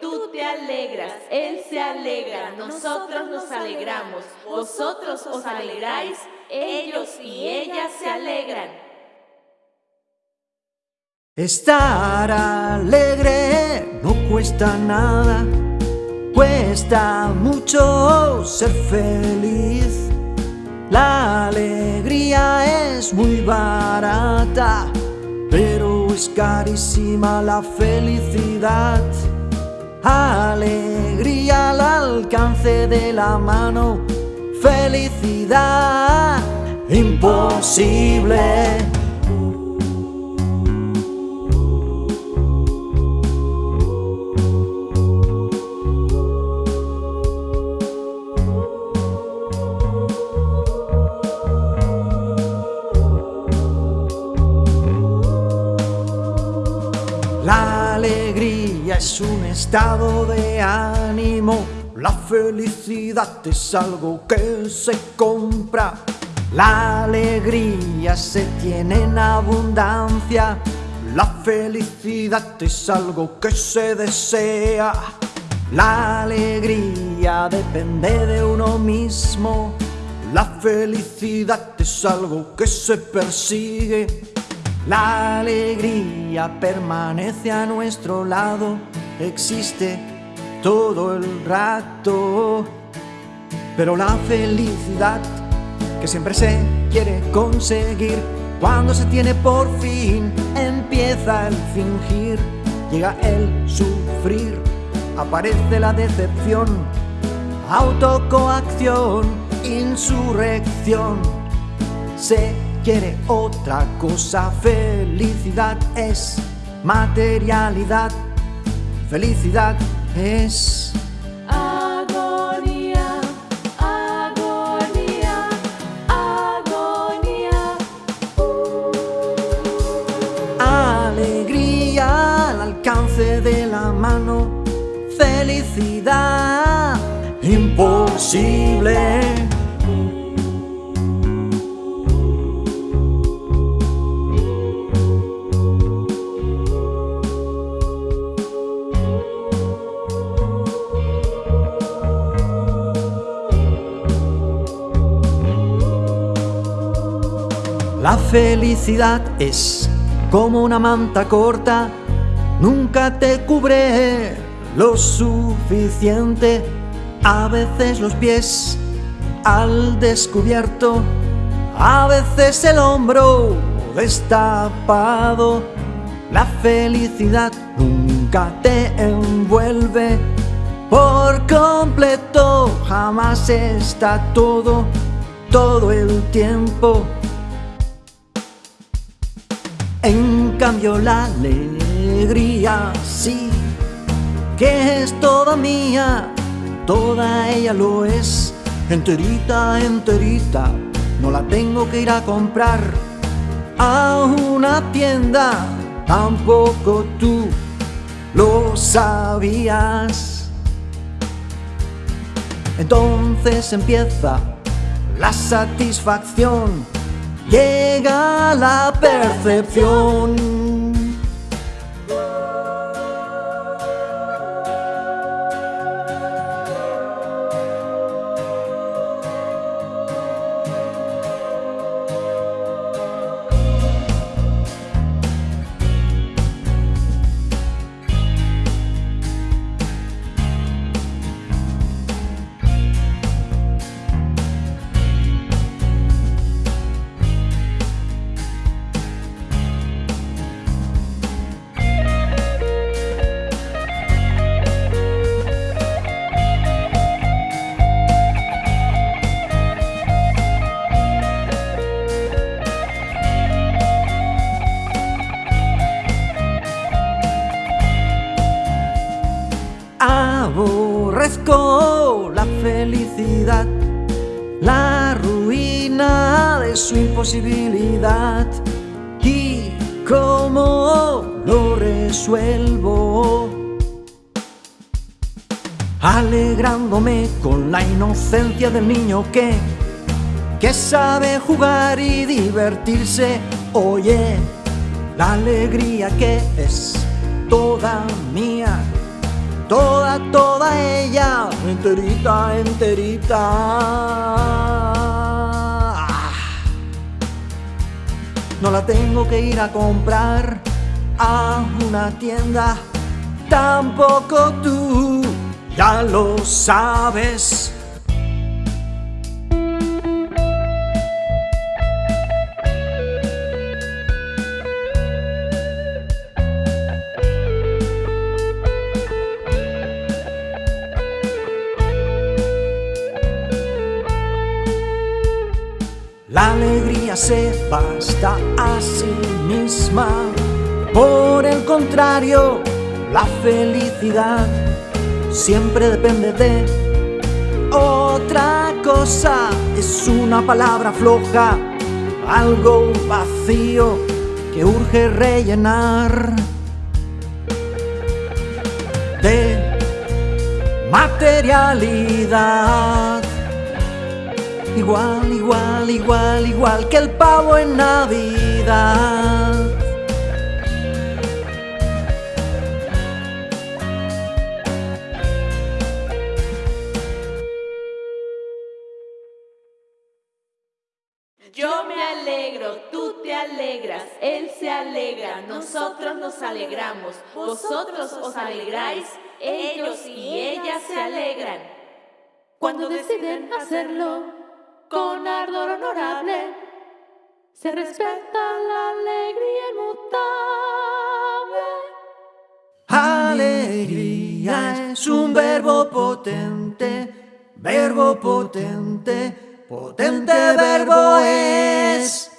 tú te alegras, Él se alegra, nosotros nos alegramos, vosotros os alegráis, ellos y ellas se alegran. Estar alegre no cuesta nada, cuesta mucho ser feliz. La alegría es muy barata, pero es carísima la felicidad. Alegría al alcance de la mano, felicidad imposible. Es un estado de ánimo, la felicidad es algo que se compra. La alegría se tiene en abundancia, la felicidad es algo que se desea. La alegría depende de uno mismo, la felicidad es algo que se persigue. La alegría permanece a nuestro lado, existe todo el rato. Pero la felicidad que siempre se quiere conseguir, cuando se tiene por fin, empieza el fingir, llega el sufrir, aparece la decepción, autocoacción, insurrección. Se quiere otra cosa. Felicidad es materialidad. Felicidad es... Agonía, agonía, agonía. Alegría al alcance de la mano. Felicidad imposible. La felicidad es como una manta corta, nunca te cubre lo suficiente. A veces los pies al descubierto, a veces el hombro destapado. La felicidad nunca te envuelve por completo, jamás está todo, todo el tiempo. Cambio la alegría sí que es toda mía, toda ella lo es, enterita, enterita, no la tengo que ir a comprar a una tienda, tampoco tú lo sabías. Entonces empieza la satisfacción llega la percepción. La ruina de su imposibilidad. ¿Y cómo lo resuelvo? Alegrándome con la inocencia del niño que, que sabe jugar y divertirse. Oye, la alegría que es toda mía toda, toda ella, enterita, enterita. No la tengo que ir a comprar a una tienda, tampoco tú, ya lo sabes. Alegría se basta a sí misma. Por el contrario, la felicidad siempre depende de otra cosa. Es una palabra floja, algo vacío que urge rellenar. De materialidad. Igual, igual, igual, igual que el pavo en Navidad. Yo me alegro, tú te alegras, él se alegra, nosotros nos alegramos, vosotros os alegráis, ellos y ellas se alegran. Cuando deciden hacerlo con ardor honorable, se respeta la alegría inmutable. Alegría es un verbo potente, verbo potente, potente verbo es.